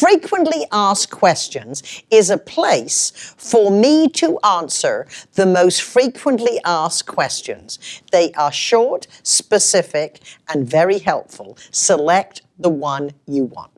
Frequently asked questions is a place for me to answer the most frequently asked questions. They are short, specific, and very helpful. Select the one you want.